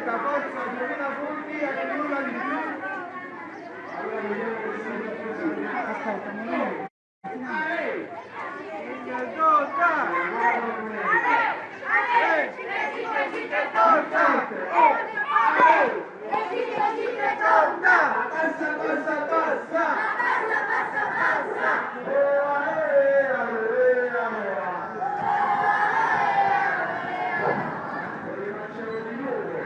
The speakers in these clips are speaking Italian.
diretta, forza, 2000 punti, a chiuda di più. Aspetta, un momento. Ehi! Torta! Torta! Passa, passa, passa! Eh, allora, allora. Rifacciamo di nuovo.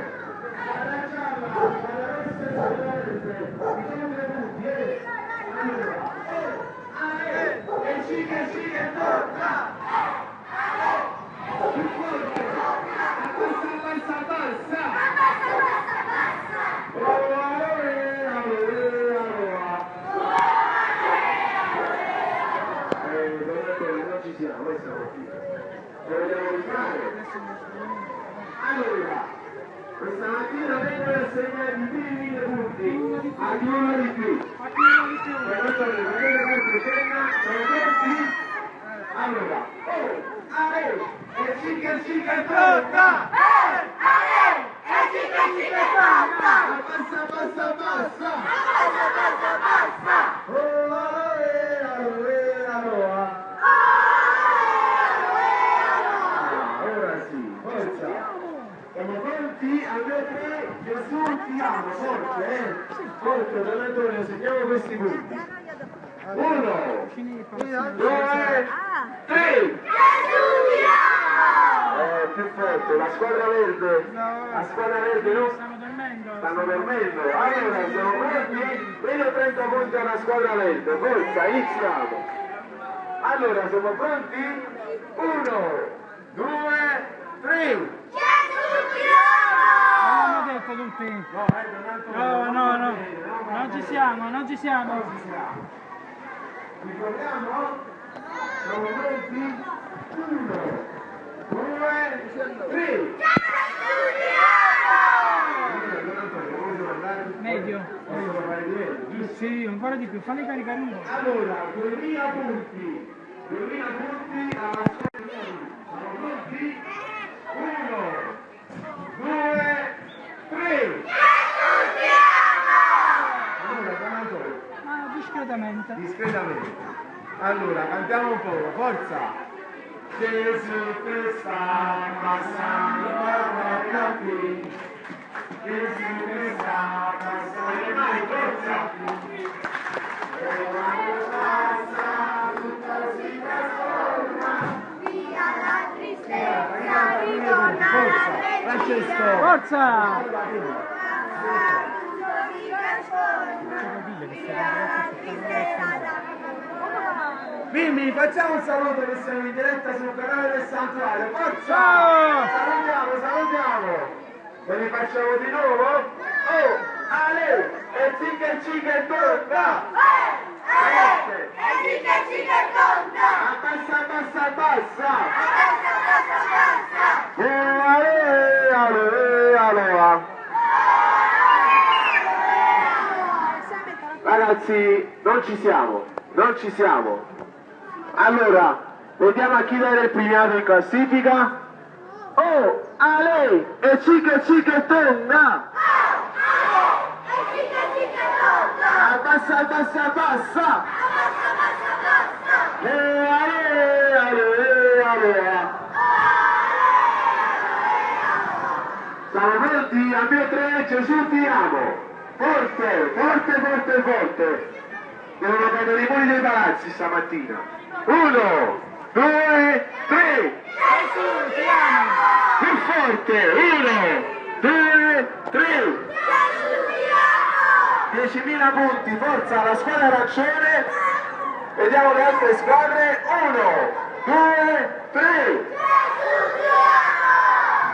Guarda gialla, guarda rossa e verde. Diciamo tre punti, eh. Allora, eh, ah, eh, e sì che sì che torta! Più forte! Abbassa, abbassa, abbassa! Oh, eh, allora, allora. Eh, guardate, non ci siamo, noi siamo qui. Lo vogliamo rifare? Allora, questa mattina assegnati i primi mille punti a uno di più. Per quanto riguarda questa scena, sono pronti? Allora, oh, ale, e sì che sì che torta! Abbassa, abbassa, abbassa! Oh, ale, ale, allora. Ah, ora sì, forza! Siamo tre, Gesù ti amo, forte, eh? Forte, Don Antonio, segniamo questi punti. Uno, due, tre! Eh, più forte, la squadra verde, la squadra verde dormendo. stanno dormendo. Allora, siamo pronti? Vedo 30 punti alla squadra verde, forza, iniziamo. Allora, siamo pronti? Uno, due, tre! Non tutti. No, No, no, Non ci siamo, non ci siamo. Non ci siamo. Ricordiamo? Siamo pronti? Uno, due, tre! Don Antonio, come devo andare? Medio. Posso parlare di meglio, giusto? Sì, ancora di più. Falli caricare un po'. Allora, 2000 punti, 2000 punti alla di Siamo pronti? Uno, due, tre! Allora, Don Antonio, Ma discretamente. discretamente. Allora, cantiamo un po', forza! Gesù che sta passando da qui, Gesù che sta passando, le mani, forza! E quando passa tutto si trasforma. Francesco! Forza! Mimmi, facciamo un saluto che siamo in diretta sul canale del santuario. Forza! Salutiamo, salutiamo! Ve li facciamo di nuovo? Oh, Ale! E zica cica e torta! Forte! Abbassa, abbassa, abbassa! Oh, ale, ale, allora! Ragazzi, non ci siamo, non ci siamo. Allora, vediamo a chi dare il premiato in classifica. Oh, a lei! E cica cica tonda! Abbassa, abbassa, abbassa! E ale, ale, ale. Siamo pronti? A mio tre, Gesù ti amo! Forte, forte, forte, forte! Devono cadere i muri dei palazzi stamattina. Uno, due, tre! Più forte! Uno, due, tre! 10.000 punti, forza alla squadra arancione! Vediamo le altre squadre. Uno, due, tre!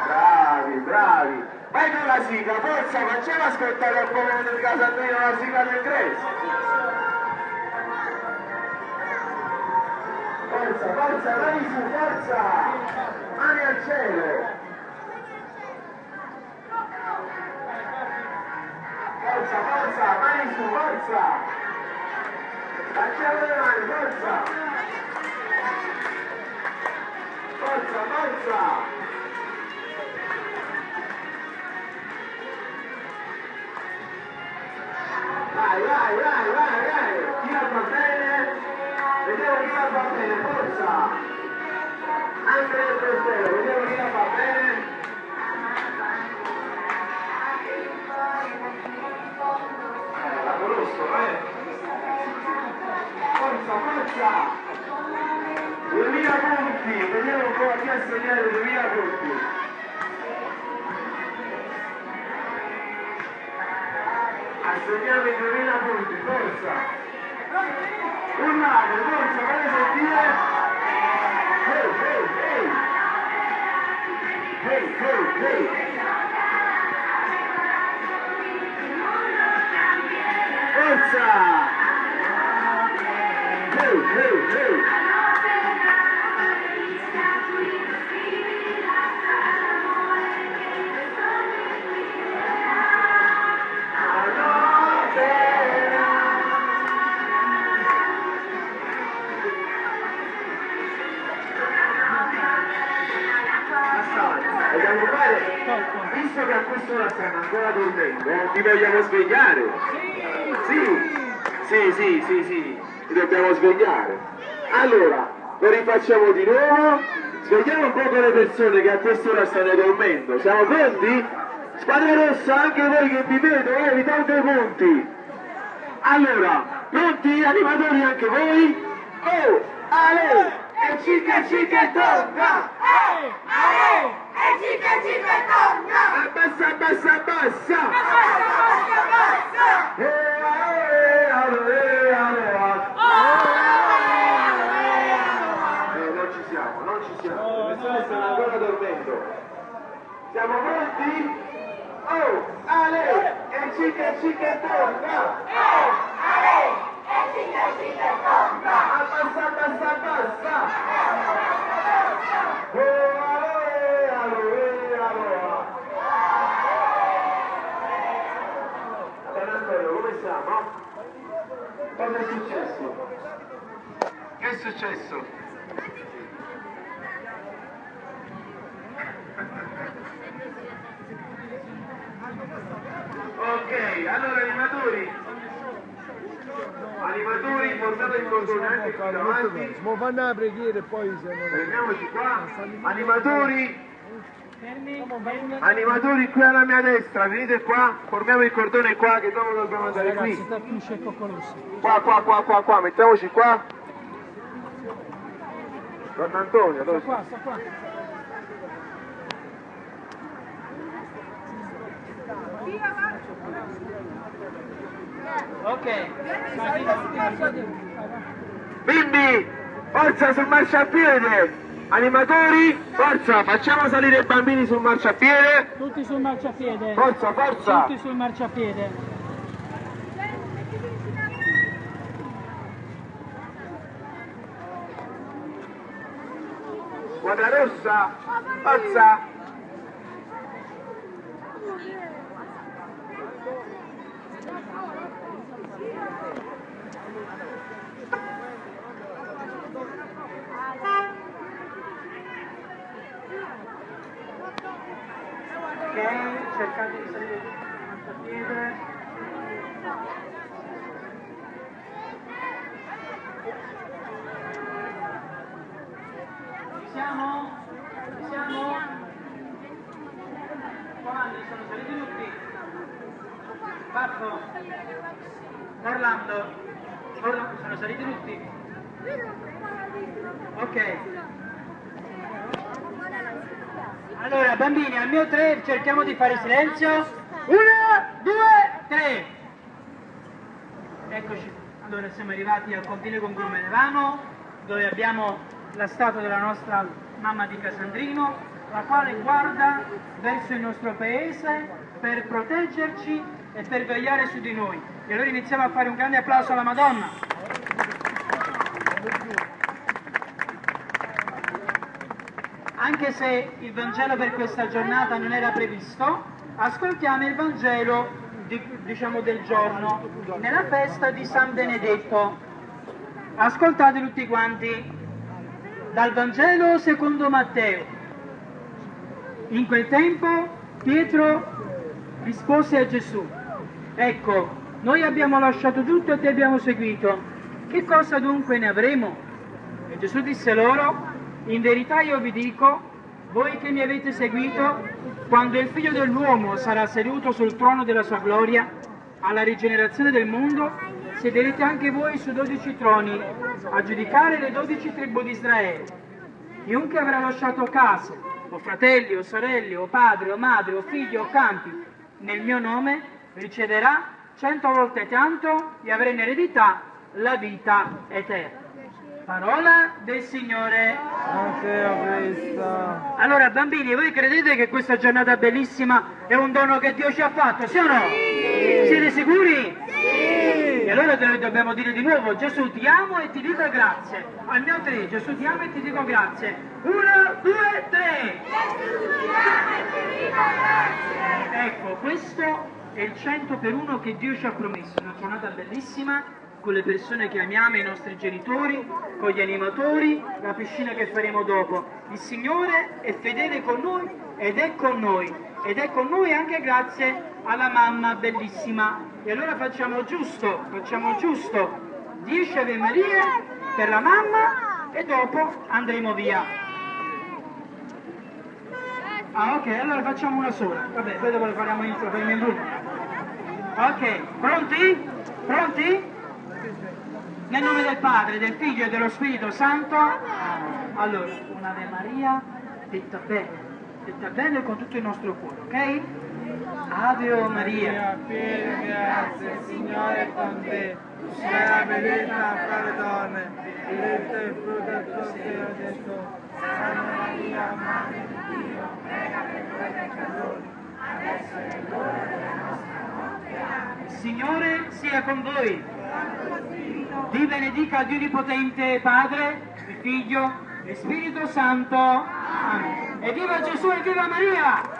Bravi, bravi! Vai con la sigla, forza, facciamo ascoltare al popolo del Casandrino la sigla del Grace! Forza, forza, mani su, forza! Mani al cielo! Forza, forza, mani su, forza! Facciamo le mani, forza! Forza, forza! Vai, vai, vai, vai, la fa bene? Vediamo chi la fa bene, forza! Anche nel portiere, vediamo chi la fa bene. La conosco, eh! Forza, forza! 2000 punti, vediamo un po' a chi ha segnato 2000 punti. Assegniamo i 2000 forza! Urlate, forza, fate sentire! Hey, hey, hey! Hey, hey, hey! Forza! Che a quest'ora stanno ancora dormendo, ti vogliamo svegliare? Sì, sì, sì, sì, sì, ti dobbiamo svegliare. Allora, lo rifacciamo di nuovo, svegliamo un po' le persone che a quest'ora stanno dormendo. Siamo pronti? Squadra rossa, anche voi che vi vedo, eh, vi tolgo i punti. Allora, pronti animatori anche voi? Oh, Ale, e cica cica e tonga! Abbassa, abbassa, abbassa! Ale, ale, ale. Non ci siamo, non ci siamo, le persone stanno ancora dormendo. Siamo pronti? Oh, Ale, e cica cica e! Oh, ale, ale, ale. San Antonio, come siamo? Cosa è successo? Che è successo? Ok, allora animatori, animatori portate il cordone anche qui davanti, Ma fanno la preghiera e poi se non... fermiamoci qua, animatori. Animatori qui alla mia destra, venite qua, formiamo il cordone qua che dopo dobbiamo andare qui, qua, qua, qua, qua, qua, mettiamoci qua, Don Antonio, dove Sta qua, sta qua. Ok. Bimbi, forza sul marciapiede! Animatori, forza, facciamo salire i bambini sul marciapiede! Tutti sul marciapiede. Forza, forza! Tutti sul marciapiede. Squadra rossa, forza! Ok, cercate di salire sul marciapiede. Ci siamo? Ci siamo? Comandi, sono saliti tutti? Parco? Orlando? Orlando, sono saliti tutti? Ok. Allora, bambini, al mio tre cerchiamo di fare silenzio. Uno, due, tre. Eccoci. Allora, siamo arrivati al confine con Grumenevano, dove abbiamo la statua della nostra mamma di Casandrino, la quale guarda verso il nostro paese per proteggerci e per vegliare su di noi. E allora iniziamo a fare un grande applauso alla Madonna. Anche se il Vangelo per questa giornata non era previsto, ascoltiamo il Vangelo di- diciamo del giorno, nella festa di San Benedetto. Ascoltate tutti quanti dal Vangelo secondo Matteo. In quel tempo Pietro rispose a Gesù, ecco, noi abbiamo lasciato tutto e ti abbiamo seguito, che cosa dunque ne avremo? E Gesù disse loro, in verità io vi dico, voi che mi avete seguito, quando il figlio dell'uomo sarà seduto sul trono della sua gloria, alla rigenerazione del mondo, siederete anche voi su dodici troni, a giudicare le dodici tribù di Israele. Chiunque avrà lasciato casa, o fratelli, o sorelle, o padre, o madre, o figli, o campi, nel mio nome, riceverà cento volte tanto e avrà in eredità la vita eterna. Parola del Signore. Allora bambini, voi credete che questa giornata bellissima è un dono che Dio ci ha fatto, sì o no? Siete sicuri? Sì! E allora noi dobbiamo dire di nuovo, Gesù ti amo e ti dico grazie. Al mio tre, Gesù ti amo e ti dico grazie. Uno, due, tre! Ecco, questo è il 100 per uno che Dio ci ha promesso, una giornata bellissima con le persone che amiamo, i nostri genitori, con gli animatori, la piscina che faremo dopo. Il Signore è fedele con noi ed è con noi ed è con noi anche grazie alla mamma bellissima. E allora facciamo giusto, facciamo giusto 10 Ave Marie per la mamma e dopo andremo via. Ah ok, allora facciamo una sola. Vabbè, poi dopo le faremo in, lo faremo in gruppo. Ok, pronti? Pronti? Nel nome del Padre, del Figlio e dello Spirito Santo. Allora, un'Ave Maria detta bene, detta bene con tutto il nostro cuore, ok? Ave o Maria. Piena di grazia, Signore è con te. Sei benedetta fra le donne, benedetto il frutto del tuo seno, Gesù. Santa Maria, Madre di Dio, prega per noi peccatori, adesso è l'ora della nostra morte. Amen. Signore sia con voi. Vi benedica Dio Onnipotente Padre, Figlio e Spirito Santo. Amen. E viva Gesù e viva Maria!